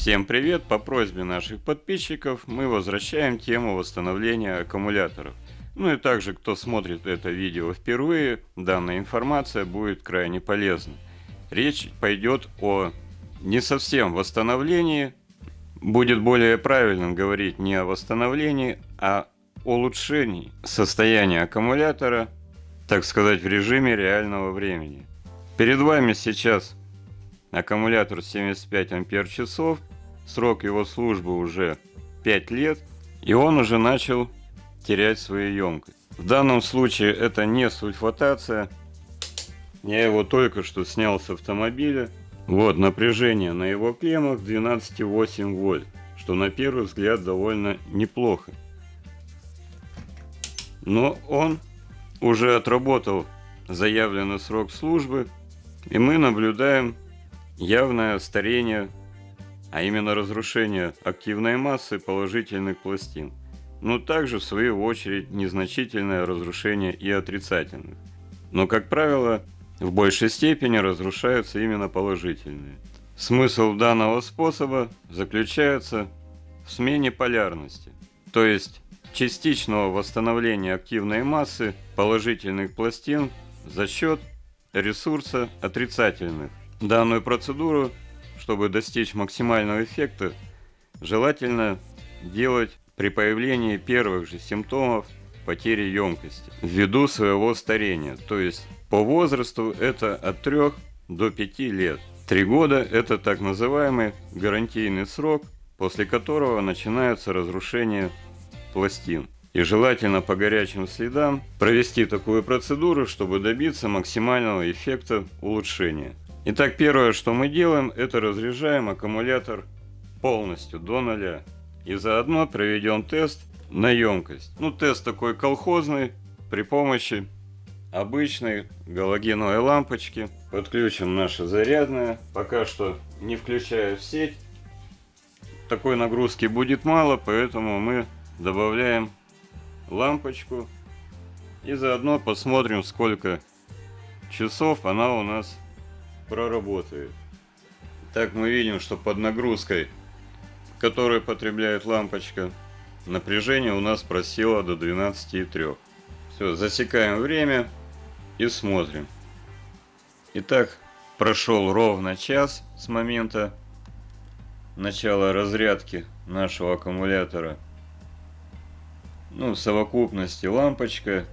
Всем привет! По просьбе наших подписчиков мы возвращаем тему восстановления аккумуляторов. Ну и также, кто смотрит это видео впервые, данная информация будет крайне полезна. Речь пойдет о не совсем восстановлении, будет более правильным говорить не о восстановлении, а улучшении состояния аккумулятора, так сказать, в режиме реального времени. Перед вами сейчас аккумулятор 75 ампер часов, срок его службы уже 5 лет, и он уже начал терять свою емкость. В данном случае это не сульфатация, я его только что снял с автомобиля. Вот напряжение на его клеммах 12,8 вольт, что на первый взгляд довольно неплохо. Но он уже отработал заявленный срок службы, и мы наблюдаем явное старение, а именно разрушение активной массы положительных пластин, но также в свою очередь незначительное разрушение и отрицательных. Но, как правило, в большей степени разрушаются именно положительные. Смысл данного способа заключается в смене полярности, то есть частичного восстановления активной массы положительных пластин за счет ресурса отрицательных. Данную процедуру, чтобы достичь максимального эффекта, желательно делать при появлении первых же симптомов потери емкости ввиду своего старения. То есть по возрасту это от 3 до 5 лет. 3 года это так называемый гарантийный срок, после которого начинается разрушение пластин. И желательно по горячим следам провести такую процедуру, чтобы добиться максимального эффекта улучшения. Итак, первое, что мы делаем, это разряжаем аккумулятор полностью до нуля. И заодно проведем тест на емкость. Ну, тест такой колхозный, при помощи обычной галогеновой лампочки. Подключим наше зарядное. Пока что не включая в сеть. Такой нагрузки будет мало, поэтому мы добавляем лампочку. И заодно посмотрим, сколько часов она у нас проработает. Так мы видим, что под нагрузкой, которую потребляет лампочка, напряжение у нас просело до 12,3. Все, засекаем время и смотрим. Итак, прошел ровно час с момента начала разрядки нашего аккумулятора. Ну, в совокупности лампочка,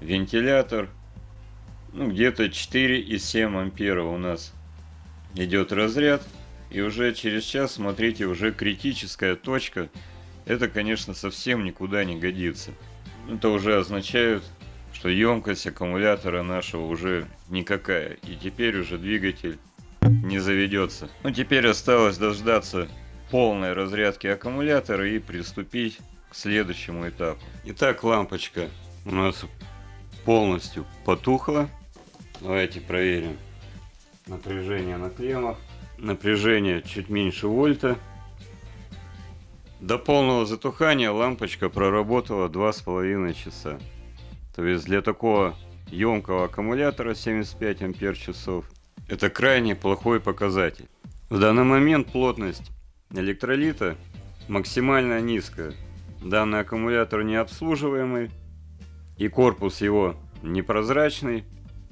вентилятор ну, где-то 4,7 ампера у нас идет разряд. И уже через час, смотрите, уже критическая точка. Это, конечно, совсем никуда не годится. Это уже означает, что емкость аккумулятора нашего уже никакая. И теперь уже двигатель не заведется. Ну, теперь осталось дождаться полной разрядки аккумулятора и приступить к следующему этапу. Итак, лампочка у нас полностью потухла. Давайте проверим напряжение на клеммах. Напряжение чуть меньше вольта. До полного затухания лампочка проработала два с половиной часа. То есть для такого емкого аккумулятора 75 ампер часов это крайне плохой показатель. В данный момент плотность электролита максимально низкая. Данный аккумулятор не обслуживаемый и корпус его непрозрачный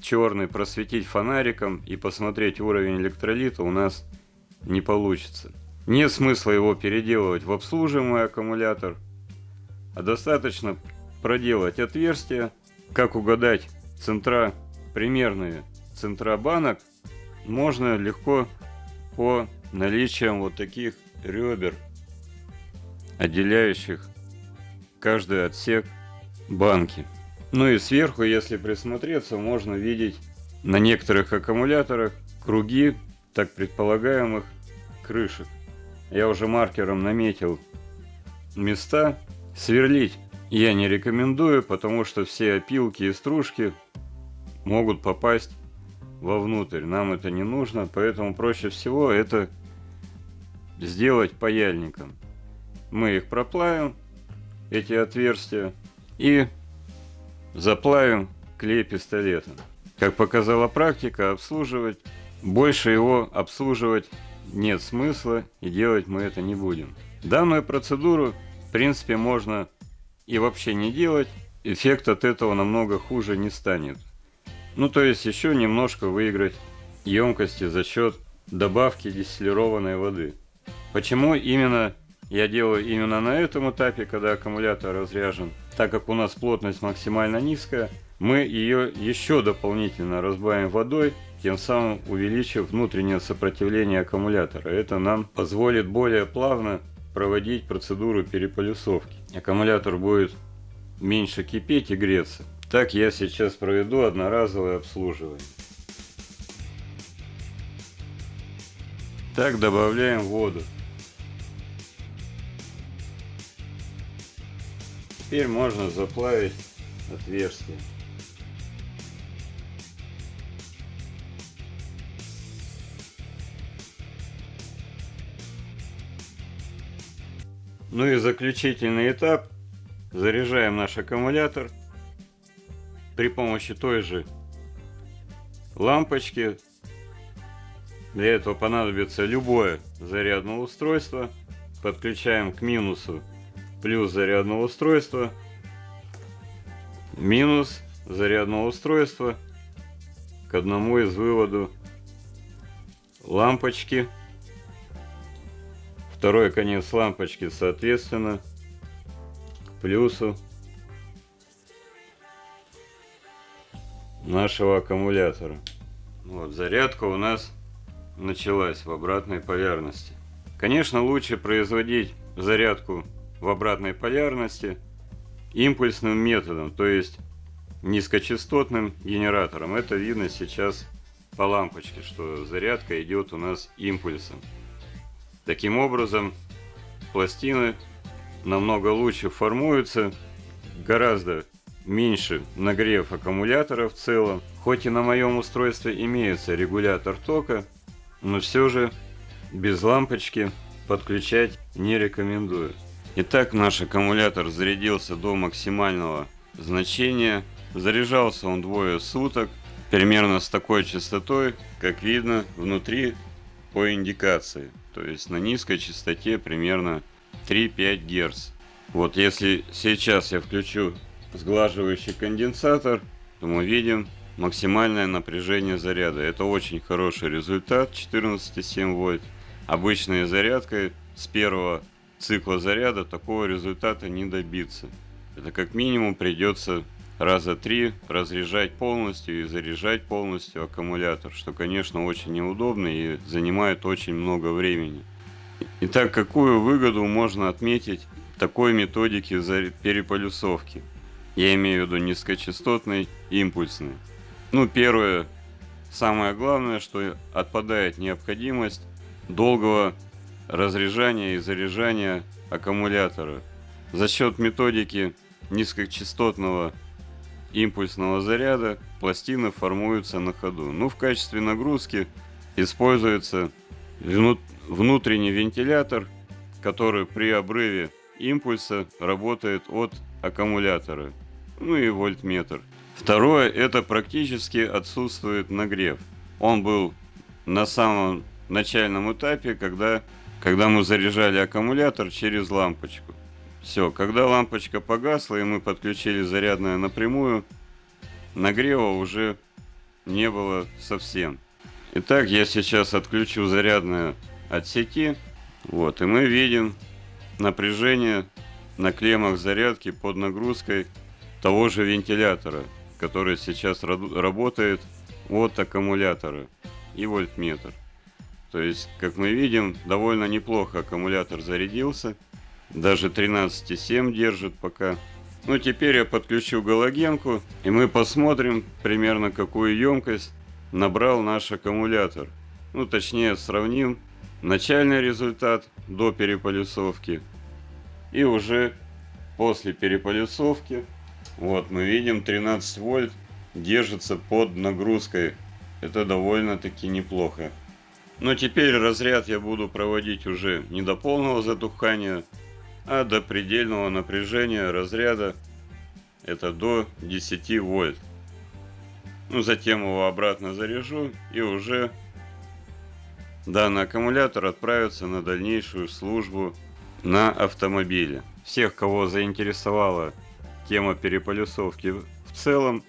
черный просветить фонариком и посмотреть уровень электролита у нас не получится. Нет смысла его переделывать в обслуживаемый аккумулятор, а достаточно проделать отверстия, как угадать центра, примерные центра банок, можно легко по наличием вот таких ребер, отделяющих каждый отсек банки. Ну и сверху, если присмотреться, можно видеть на некоторых аккумуляторах круги так предполагаемых крышек. Я уже маркером наметил места. Сверлить я не рекомендую, потому что все опилки и стружки могут попасть вовнутрь. Нам это не нужно, поэтому проще всего это сделать паяльником. Мы их проплавим, эти отверстия, и заплавим клей пистолетом. Как показала практика, обслуживать, больше его обслуживать нет смысла и делать мы это не будем. Данную процедуру, в принципе, можно и вообще не делать, эффект от этого намного хуже не станет. Ну, то есть еще немножко выиграть емкости за счет добавки дистиллированной воды. Почему именно я делаю именно на этом этапе, когда аккумулятор разряжен? Так как у нас плотность максимально низкая, мы ее еще дополнительно разбавим водой, тем самым увеличив внутреннее сопротивление аккумулятора. Это нам позволит более плавно проводить процедуру переполюсовки. Аккумулятор будет меньше кипеть и греться. Так я сейчас проведу одноразовое обслуживание. Так добавляем воду. Теперь можно заплавить отверстие. Ну и заключительный этап. Заряжаем наш аккумулятор при помощи той же лампочки. Для этого понадобится любое зарядное устройство. Подключаем к минусу плюс зарядного устройства, минус зарядного устройства к одному из выводу лампочки. Второй конец лампочки, соответственно, к плюсу нашего аккумулятора. Вот, зарядка у нас началась в обратной полярности. Конечно, лучше производить зарядку в обратной полярности импульсным методом, то есть низкочастотным генератором. Это видно сейчас по лампочке, что зарядка идет у нас импульсом. Таким образом, пластины намного лучше формуются, гораздо меньше нагрев аккумулятора в целом. Хоть и на моем устройстве имеется регулятор тока, но все же без лампочки подключать не рекомендую. Итак, наш аккумулятор зарядился до максимального значения. Заряжался он двое суток, примерно с такой частотой, как видно внутри по индикации. То есть на низкой частоте примерно 3-5 Гц. Вот если сейчас я включу сглаживающий конденсатор, то мы видим максимальное напряжение заряда. Это очень хороший результат 14,7 вольт. Обычной зарядкой с первого цикла заряда такого результата не добиться. Это как минимум придется раза три разряжать полностью и заряжать полностью аккумулятор, что, конечно, очень неудобно и занимает очень много времени. Итак, какую выгоду можно отметить такой методики переполюсовки? Я имею в виду низкочастотной, импульсной. Ну, первое, самое главное, что отпадает необходимость долгого разряжания и заряжания аккумулятора. За счет методики низкочастотного импульсного заряда пластины формуются на ходу. Ну, в качестве нагрузки используется внутренний вентилятор, который при обрыве импульса работает от аккумулятора. Ну и вольтметр. Второе, это практически отсутствует нагрев. Он был на самом начальном этапе, когда когда мы заряжали аккумулятор через лампочку. Все, когда лампочка погасла и мы подключили зарядное напрямую, нагрева уже не было совсем. Итак, я сейчас отключу зарядное от сети. Вот, и мы видим напряжение на клеммах зарядки под нагрузкой того же вентилятора, который сейчас работает от аккумулятора и вольтметр. То есть, как мы видим, довольно неплохо аккумулятор зарядился. Даже 13,7 держит пока. Ну, теперь я подключу галогенку, и мы посмотрим примерно какую емкость набрал наш аккумулятор. Ну, точнее, сравним начальный результат до переполюсовки и уже после переполюсовки. Вот, мы видим 13 вольт держится под нагрузкой. Это довольно-таки неплохо. Но теперь разряд я буду проводить уже не до полного затухания, а до предельного напряжения разряда. Это до 10 вольт. Ну, затем его обратно заряжу и уже данный аккумулятор отправится на дальнейшую службу на автомобиле. Всех, кого заинтересовала тема переполюсовки в целом,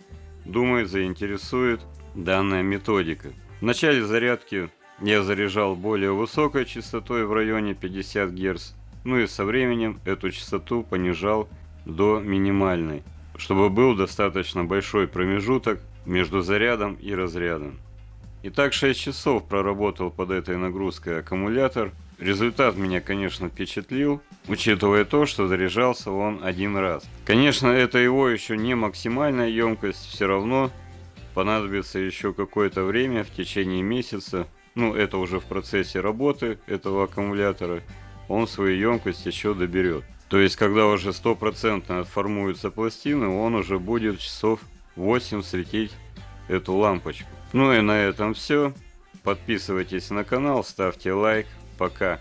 думаю, заинтересует данная методика. В начале зарядки я заряжал более высокой частотой в районе 50 Гц, ну и со временем эту частоту понижал до минимальной, чтобы был достаточно большой промежуток между зарядом и разрядом. Итак, 6 часов проработал под этой нагрузкой аккумулятор. Результат меня, конечно, впечатлил, учитывая то, что заряжался он один раз. Конечно, это его еще не максимальная емкость, все равно понадобится еще какое-то время, в течение месяца. Ну, это уже в процессе работы этого аккумулятора. Он свою емкость еще доберет. То есть, когда уже стопроцентно отформуются пластины, он уже будет часов 8 светить эту лампочку. Ну и на этом все. Подписывайтесь на канал, ставьте лайк. Пока.